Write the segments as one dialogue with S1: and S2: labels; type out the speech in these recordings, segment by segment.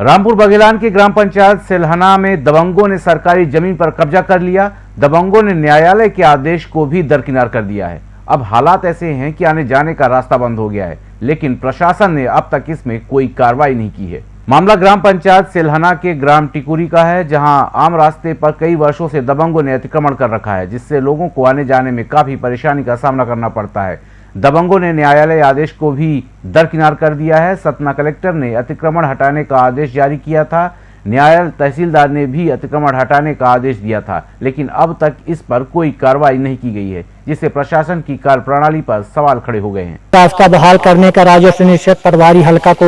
S1: रामपुर बघेलान की ग्राम पंचायत सेलहना में दबंगों ने सरकारी ज़मीन पर कब्जा कर लिया। दबंगों ने न्यायालय के आदेश को भी दरकिनार कर दिया है। अब हालात ऐसे हैं कि आने जाने का रास्ता बंद हो गया है, लेकिन प्रशासन ने अब तक इसमें कोई कार्रवाई नहीं की है। मामला ग्राम पंचायत सेलहना के ग्राम टिकुरी का है, जहाँ आम रास्ते पर कई वर्षों से दबंगों ने अतिक्रमण कर रखा है, जिससे लोगों को आने जाने में काफ़ी परेशानी का सामना करना पड़ता है। दबंगों ने न्यायालय आदेश को भी दरकिनार कर दिया है। सतना कलेक्टर ने अतिक्रमण हटाने का आदेश जारी किया था। न्यायालय तहसीलदार ने भी अतिक्रमण हटाने का आदेश दिया था लेकिन अब तक इस पर कोई कार्रवाई नहीं की गई है जिससे प्रशासन की कार्य प्रणाली पर सवाल खड़े हो गए हैं।
S2: रास्ता बहाल करने का राजस्व निषेध पटवारी हल्का को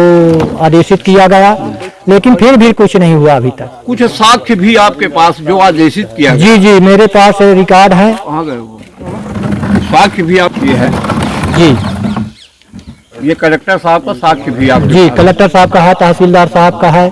S2: आदेशित किया गया लेकिन फिर भी कुछ नहीं हुआ अभी तक।
S3: कुछ साक्ष्य भी आपके पास जो आदेशित किया
S2: जी जी मेरे पास रिकॉर्ड है।
S3: साक्ष्य भी आप ये है?
S2: जी
S3: ये कलेक्टर साहब का साक्ष्य भी आप
S2: जी कलेक्टर साहब का है तहसीलदार साहब का है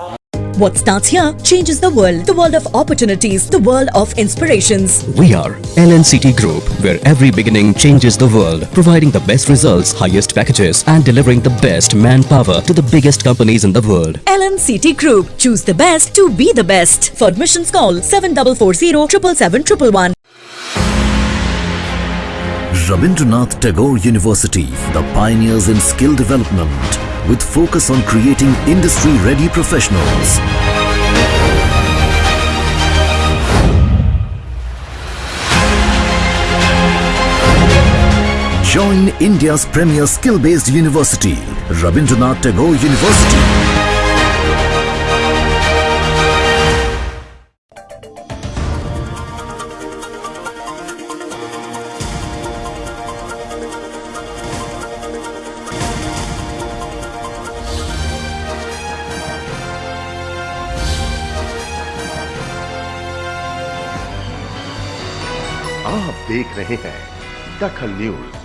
S4: What starts here changes the world. The world of opportunities. The world of inspirations.
S5: We are LNCT Group, where every beginning changes the world, providing the best results, highest packages, and delivering the best manpower to the biggest companies in the world.
S4: LNCT Group. Choose the best to be the best. For admissions call 7440 777
S6: Rabindranath Tagore University, the pioneers in skill development, with focus on creating industry-ready professionals. Join India's premier skill-based university, Rabindranath Tagore University.
S7: आप देख रहे हैं दखल news.